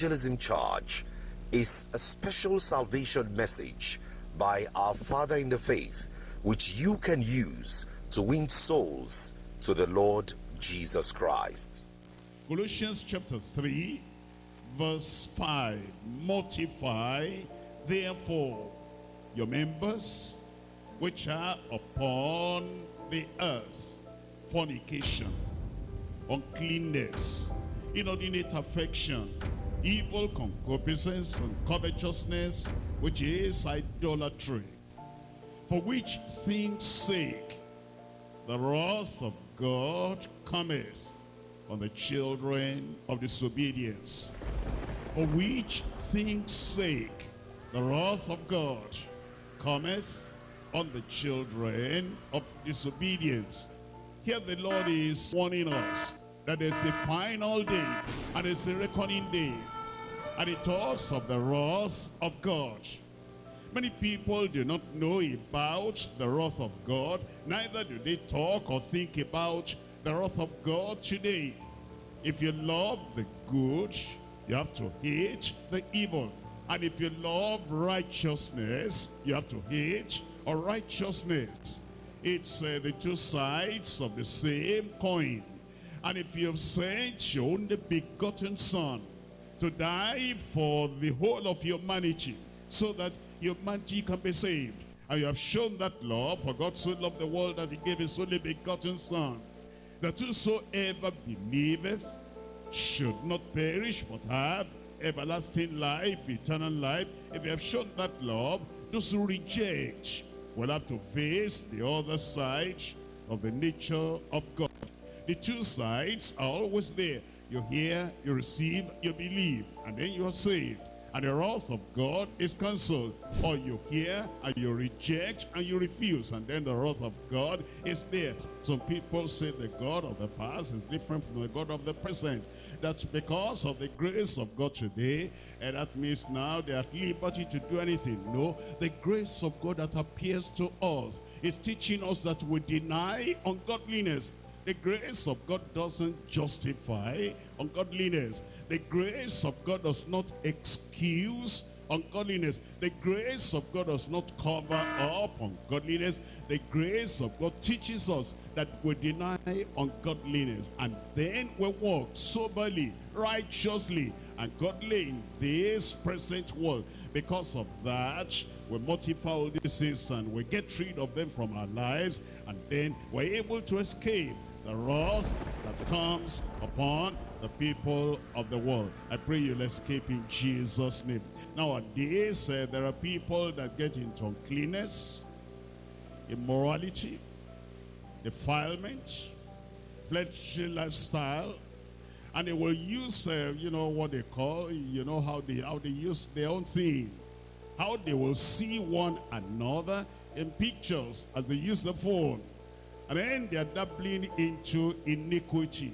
evangelism charge is a special salvation message by our Father in the faith, which you can use to win souls to the Lord Jesus Christ. Colossians chapter 3, verse 5. Mortify, therefore, your members which are upon the earth, fornication, uncleanness, inordinate affection, evil concupiscence and covetousness, which is idolatry. For which things sake the wrath of God cometh on the children of disobedience. For which things sake the wrath of God cometh on the children of disobedience. Here the Lord is warning us that there's a final day and it's a reckoning day. And it talks of the wrath of God. Many people do not know about the wrath of God. Neither do they talk or think about the wrath of God today. If you love the good, you have to hate the evil. And if you love righteousness, you have to hate unrighteousness. It's uh, the two sides of the same coin. And if you have sent your only begotten son to die for the whole of humanity so that humanity can be saved, and you have shown that love, for God so loved the world that he gave his only begotten son, that whosoever believeth should not perish but have everlasting life, eternal life. If you have shown that love, those who reject will have to face the other side of the nature of God. The two sides are always there. You hear, you receive, you believe, and then you are saved. And the wrath of God is cancelled. Or you hear and you reject and you refuse. And then the wrath of God is there. Some people say the God of the past is different from the God of the present. That's because of the grace of God today. And that means now they are at liberty to do anything. No, the grace of God that appears to us is teaching us that we deny ungodliness. The grace of God doesn't justify ungodliness. The grace of God does not excuse ungodliness. The grace of God does not cover up ungodliness. The grace of God teaches us that we deny ungodliness and then we walk soberly, righteously, and godly in this present world. Because of that, we mortify all sins and we get rid of them from our lives and then we're able to escape the wrath that comes upon the people of the world. I pray you'll escape in Jesus' name. Nowadays, uh, there are people that get into uncleanness, immorality, defilement, fleshly lifestyle, and they will use, uh, you know, what they call, you know, how they, how they use their own thing. How they will see one another in pictures as they use the phone. And then they are dabbling into iniquity,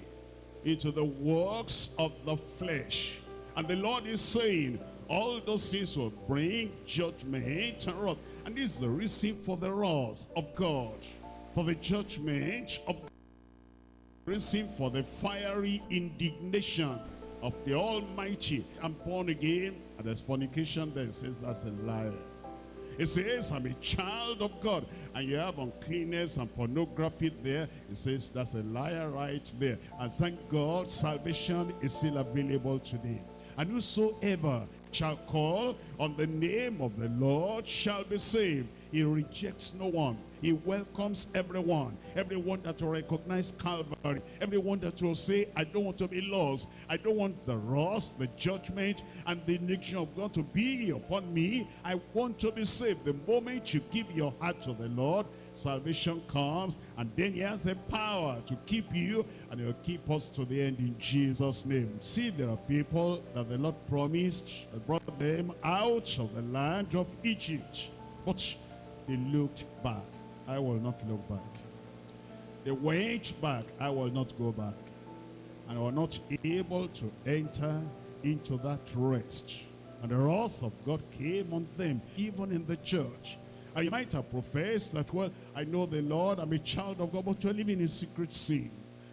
into the works of the flesh. And the Lord is saying, all those things will bring judgment and wrath. And this is the reason for the wrath of God, for the judgment of God. Reason for the fiery indignation of the Almighty. I'm born again, and there's fornication there. Says that's a liar. It says, I'm a child of God. And you have uncleanness and pornography there. It says, that's a liar right there. And thank God, salvation is still available today. And whosoever shall call on the name of the Lord shall be saved. He rejects no one. He welcomes everyone. Everyone that will recognize Calvary. Everyone that will say, I don't want to be lost. I don't want the wrath, the judgment, and the indignation of God to be upon me. I want to be saved. The moment you give your heart to the Lord, salvation comes and then he has the power to keep you and he'll keep us to the end in Jesus name see there are people that the Lord promised brought them out of the land of Egypt but they looked back. I will not look back. They went back. I will not go back. And I were not able to enter into that rest. And the wrath of God came on them even in the church. And you might have professed that, well, I know the Lord, I'm a child of God, but you're living in secret sin.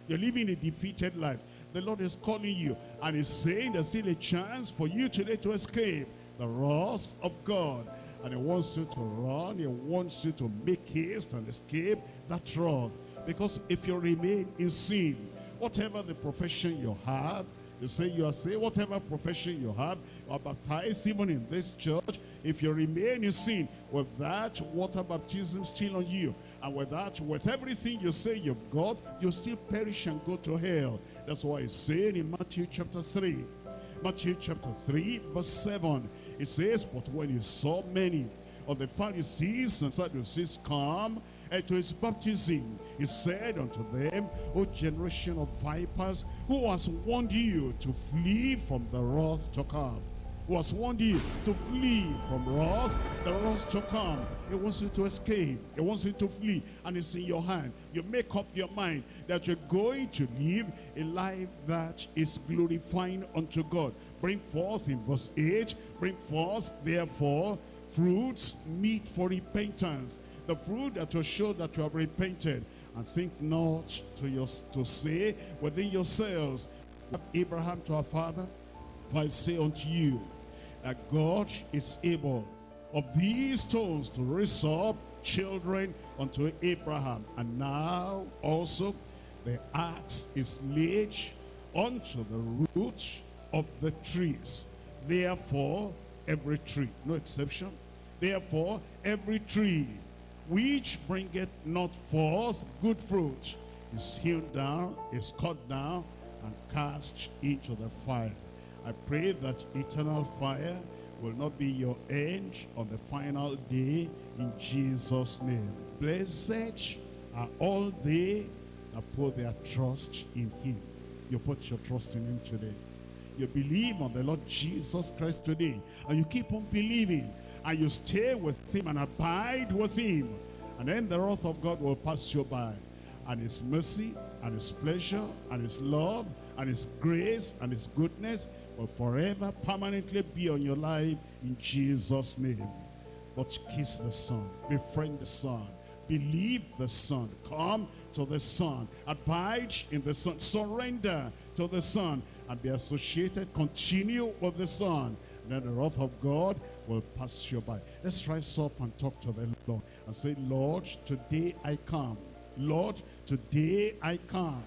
You're living a defeated life. The Lord is calling you and he's saying there's still a chance for you today to escape the wrath of God. And he wants you to run. He wants you to make haste and escape that wrath. Because if you remain in sin, whatever the profession you have, you say you are saved, whatever profession you have, you are baptized even in this church, if you remain in sin, with that water baptism still on you, and with that, with everything you say you've got, you still perish and go to hell. That's why it's saying in Matthew chapter 3. Matthew chapter 3, verse 7. It says, But when he saw many of the Pharisees and Sadducees come and to his baptism, he said unto them, O generation of vipers, who has warned you to flee from the wrath to come? Who has warned you to flee from wrath, the wrath to come? He wants you to escape. He wants you to flee. And it's in your hand. You make up your mind that you're going to live a life that is glorifying unto God. Bring forth in verse 8, bring forth, therefore, fruits meet for repentance. The fruit that will show that you have repented. And think not to, your, to say within yourselves, Abraham to our father, for I say unto you, that God is able of these stones to raise up children unto Abraham. And now also the axe is laid unto the root of the trees. Therefore, every tree, no exception, therefore, every tree which bringeth not forth good fruit is hewn down, is cut down, and cast into the fire. I pray that eternal fire will not be your end on the final day in Jesus' name. Blessed are all they that put their trust in him. You put your trust in him today. You believe on the Lord Jesus Christ today. And you keep on believing. And you stay with him and abide with him. And then the wrath of God will pass you by. And his mercy and his pleasure and his love and his grace and his goodness will forever permanently be on your life in Jesus' name. But kiss the Son, befriend the Son, believe the Son, come to the Son, abide in the Son, surrender to the Son, and be associated, continue with the Son. Then the wrath of God will pass you by. Let's rise up and talk to the Lord and say, Lord, today I come. Lord, today I come.